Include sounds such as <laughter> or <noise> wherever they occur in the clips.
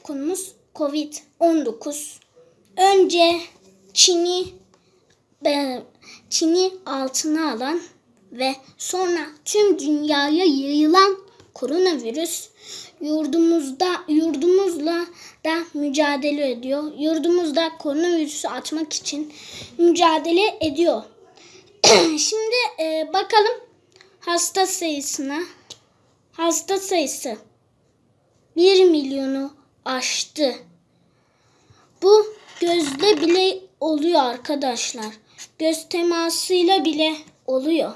Bugünkü konumuz Covid-19. Önce Çin'i e, Çin'i altına alan ve sonra tüm dünyaya yayılan koronavirüs yurdumuzda yurdumuzla da mücadele ediyor. Yurdumuzda koronavirüsü atmak için mücadele ediyor. <clears throat> Şimdi e, bakalım hasta sayısına. Hasta sayısı 1 milyonu aştı. Bu gözle bile oluyor arkadaşlar. Göz temasıyla bile oluyor.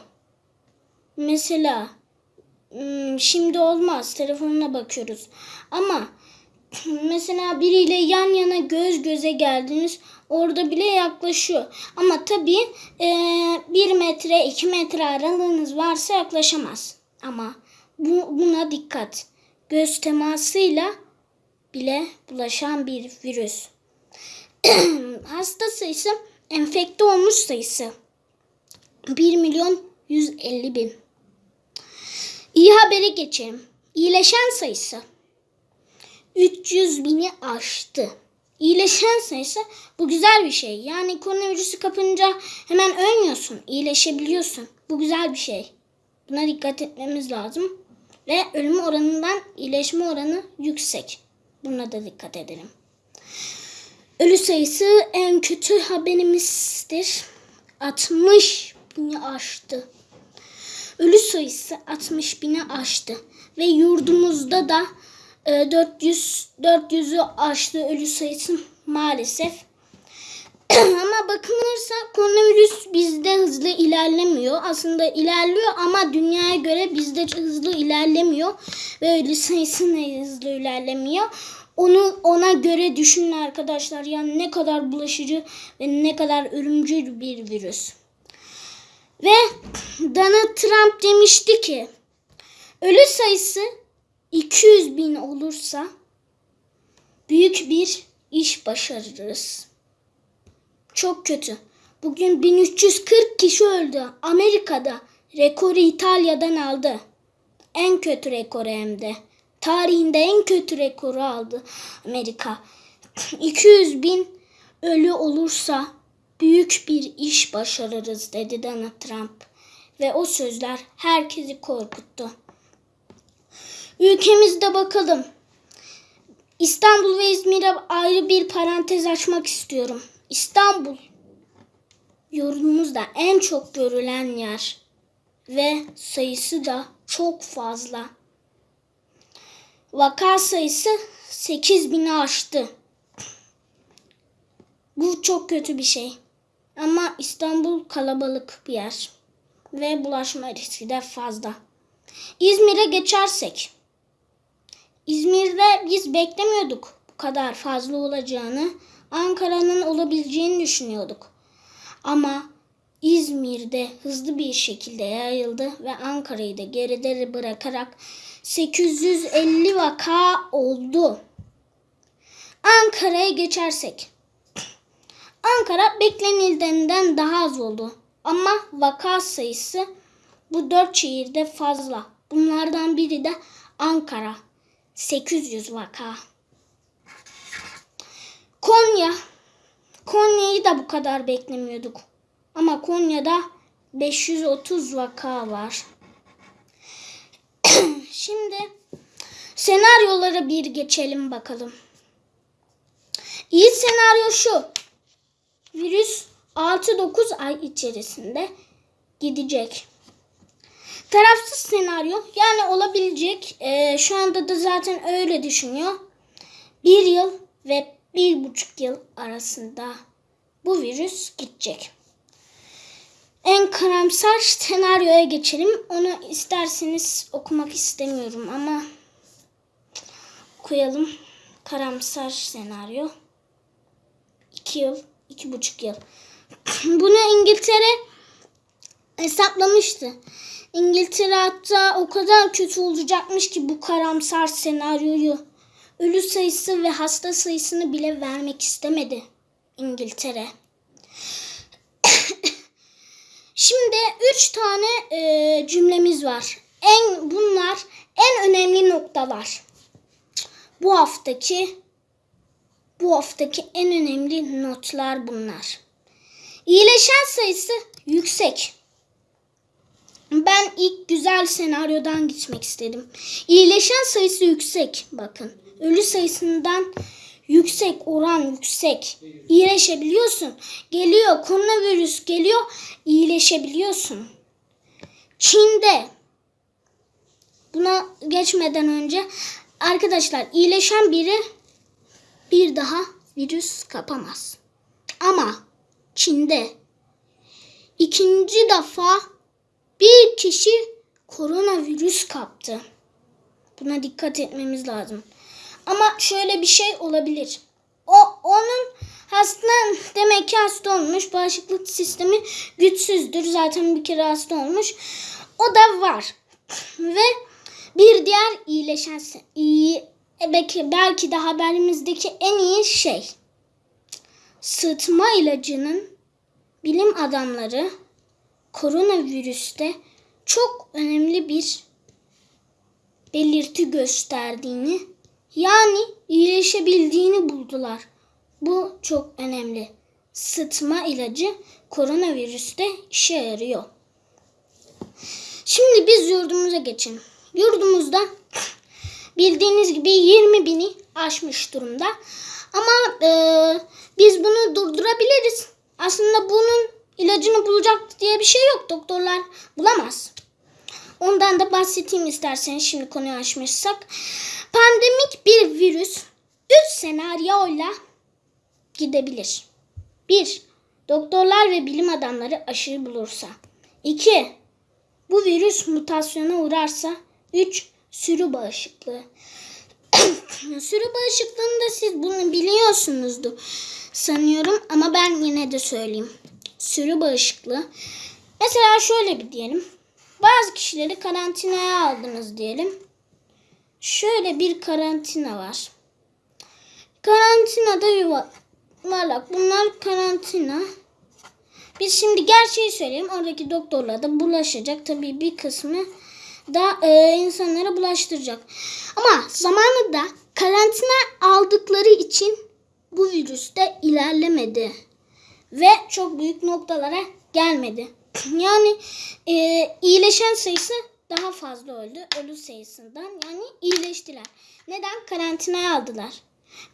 Mesela hmm, şimdi olmaz telefonuna bakıyoruz. Ama <clears throat> mesela biriyle yan yana göz göze geldiniz orada bile yaklaşıyor. Ama tabii e, bir metre iki metre aralığınız varsa yaklaşamaz. Ama bu, buna dikkat. Göz temasıyla bile bulaşan bir virüs. <clears throat> Hasta sayısı enfekte olmuş sayısı 1 milyon 150 bin. İyi haberi geçelim. İyileşen sayısı 300 bini aştı. İyileşen sayısı bu güzel bir şey. Yani koronavirüsü kapınca hemen ölmüyorsun. iyileşebiliyorsun. Bu güzel bir şey. Buna dikkat etmemiz lazım. Ve ölüm oranından iyileşme oranı yüksek. Buna da dikkat edelim. Ölü sayısı en kötü haberimizdir. 60 bini aştı. Ölü sayısı 60 bini aştı. Ve yurdumuzda da 400 400'ü aştı ölü sayısı maalesef. <clears throat> ama bakılırsa koronavirüs bizde hızlı ilerlemiyor. Aslında ilerliyor ama dünyaya göre bizde hızlı ilerlemiyor. Ve ölü hızlı ilerlemiyor. Onu ona göre düşünün arkadaşlar. Yani ne kadar bulaşıcı ve ne kadar ölümcül bir virüs. Ve <clears throat> Donald Trump demişti ki ölü sayısı 200 bin olursa büyük bir iş başarırız. Çok kötü. Bugün 1340 kişi öldü. Amerika'da rekoru İtalya'dan aldı. En kötü rekoru hem de. Tarihinde en kötü rekoru aldı Amerika. <clears throat> 200 bin ölü olursa büyük bir iş başarırız dedi Donald Trump. Ve o sözler herkesi korkuttu. Ülkemizde bakalım. İstanbul ve İzmir'e ayrı bir parantez açmak istiyorum. İstanbul yorumumuzda en çok görülen yer ve sayısı da çok fazla. Vaka sayısı 8 bini aştı. Bu çok kötü bir şey. Ama İstanbul kalabalık bir yer ve bulaşma riski de fazla. İzmir'e geçersek. İzmir'de biz beklemiyorduk bu kadar fazla olacağını. Ankara'nın olabileceğini düşünüyorduk. Ama İzmir'de hızlı bir şekilde yayıldı ve Ankara'yı da geride bırakarak 850 vaka oldu. Ankara'ya geçersek. Ankara beklenildiğinden daha az oldu. Ama vaka sayısı bu dört şehirde fazla. Bunlardan biri de Ankara. 800 vaka. Konya. Konya'yı da bu kadar beklemiyorduk. Ama Konya'da 530 vaka var. <clears throat> Şimdi senaryolara bir geçelim bakalım. İyi senaryo şu. Virüs 6-9 ay içerisinde gidecek. Tarafsız senaryo yani olabilecek. E, şu anda da zaten öyle düşünüyor. Bir yıl ve bir buçuk yıl arasında bu virüs gidecek. En karamsar senaryoya geçelim. Onu isterseniz okumak istemiyorum ama okuyalım. Karamsar senaryo. İki yıl, iki buçuk yıl. <clears throat> Bunu İngiltere hesaplamıştı. İngiltere hatta o kadar kötü olacakmış ki bu karamsar senaryoyu ölü sayısı ve hasta sayısını bile vermek istemedi İngiltere. <coughs> Şimdi üç tane e, cümlemiz var. En bunlar en önemli noktalar. Bu haftaki Bu haftaki en önemli notlar bunlar. İyileşen sayısı yüksek. Ben ilk güzel senaryodan gitmek istedim. İyileşen sayısı yüksek. Bakın. Ölü sayısından yüksek oran yüksek. İyileşebiliyorsun. Geliyor koronavirüs geliyor. iyileşebiliyorsun. Çin'de buna geçmeden önce arkadaşlar iyileşen biri bir daha virüs kapamaz. Ama Çin'de ikinci defa bir kişi koronavirüs kaptı. Buna dikkat etmemiz lazım. Ama şöyle bir şey olabilir. O onun hasta demek ki hasta olmuş. Bağışıklık sistemi güçsüzdür. Zaten bir kere hasta olmuş. O da var. Ve bir diğer iyileşen iyi belki, belki de haberimizdeki en iyi şey sıtma ilacının bilim adamları koronavirüste çok önemli bir belirti gösterdiğini yani iyileşebildiğini buldular. Bu çok önemli. Sıtma ilacı koronavirüste işe yarıyor. Şimdi biz yurdumuza geçelim. Yurdumuzda bildiğiniz gibi 20 bini aşmış durumda. Ama e, biz bunu durdurabiliriz. Aslında bunun ilacını bulacak diye bir şey yok. Doktorlar bulamaz. Ondan da bahsedeyim isterseniz şimdi konuyu açmışsak. Pandemik bir virüs 3 senaryoyla gidebilir. 1. Doktorlar ve bilim adamları aşıyı bulursa. 2. Bu virüs mutasyona uğrarsa. 3. Sürü bağışıklığı. <coughs> Sürü bağışıklığında siz bunu biliyorsunuzdur sanıyorum ama ben yine de söyleyeyim. Sürü bağışıklığı. Mesela şöyle bir diyelim. Bazı kişileri karantinaya aldınız diyelim. Şöyle bir karantina var. Karantinada yuvarlak. Bunlar karantina. Biz şimdi gerçeği söyleyeyim. Oradaki doktorlar da bulaşacak. Tabii bir kısmı da e, insanlara bulaştıracak. Ama zamanında karantina aldıkları için bu virüs de ilerlemedi. Ve çok büyük noktalara gelmedi. Yani e, iyileşen sayısı daha fazla öldü ölü sayısından. Yani iyileştiler. Neden? Karantinaya aldılar.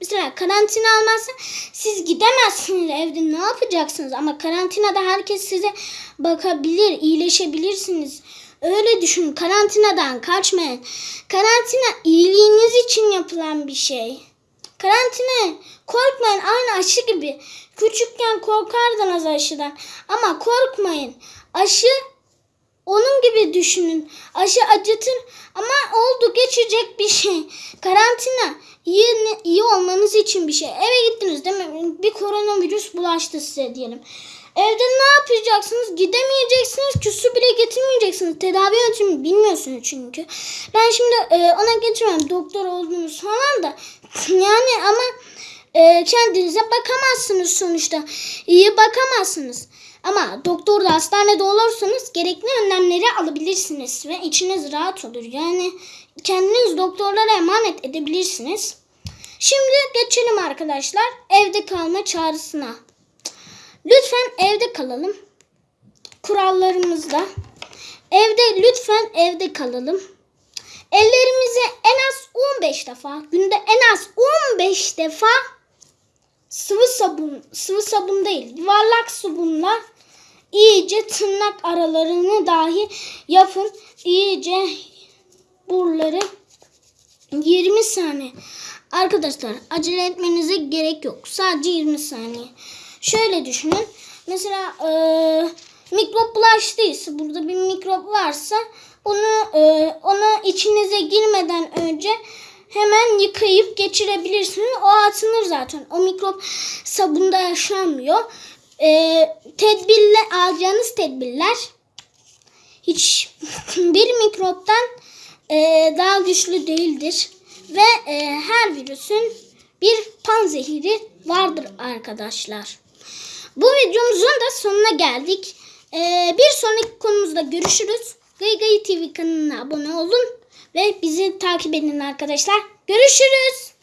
Mesela karantina almazsa siz gidemezsiniz evde ne yapacaksınız? Ama karantinada herkes size bakabilir, iyileşebilirsiniz. Öyle düşünün. Karantinadan kaçmayın. Karantina iyiliğiniz için yapılan bir şey. Karantina korkmayın aynı aşı gibi. Küçükken korkardınız aşıdan. Ama korkmayın. Aşı onun gibi düşünün. Aşı acıtır ama oldu geçecek bir şey. Karantina iyi, iyi olmanız için bir şey. Eve gittiniz değil mi? Bir koronavirüs bulaştı size diyelim. Evde ne yapacaksınız? Gidemeyeceksiniz ki su bile getirmeyeceksiniz. Tedavi yöntemini bilmiyorsunuz çünkü. Ben şimdi e, ona geçmem doktor olduğunuz falan da. Yani ama e, kendinize bakamazsınız sonuçta. İyi bakamazsınız. Ama doktorda hastanede olursanız gerekli önlemleri alabilirsiniz ve içiniz rahat olur. Yani kendiniz doktorlara emanet edebilirsiniz. Şimdi geçelim arkadaşlar evde kalma çağrısına. Lütfen evde kalalım. Kurallarımızda. Evde lütfen evde kalalım. Ellerimizi en az 15 defa, günde en az 15 defa sıvı sabun, sıvı sabun değil, yuvarlak sabunla iyice tırnak aralarını dahi yapın. İyice buraları 20 saniye. Arkadaşlar acele etmenize gerek yok. Sadece 20 saniye. Şöyle düşünün. Mesela e, mikrop bulaştıysa burada bir mikrop varsa onu e, onu içinize girmeden önce hemen yıkayıp geçirebilirsiniz. O atılır zaten. O mikrop sabunda yaşamıyor. E, tedbirler alacağınız tedbirler hiç <laughs> bir mikroptan e, daha güçlü değildir ve e, her virüsün bir panzehiri vardır arkadaşlar. Bu videomuzun da sonuna geldik. E, bir sonraki konumuzda görüşürüz. Gayı TV kanalına abone olun ve bizi takip edin arkadaşlar. Görüşürüz.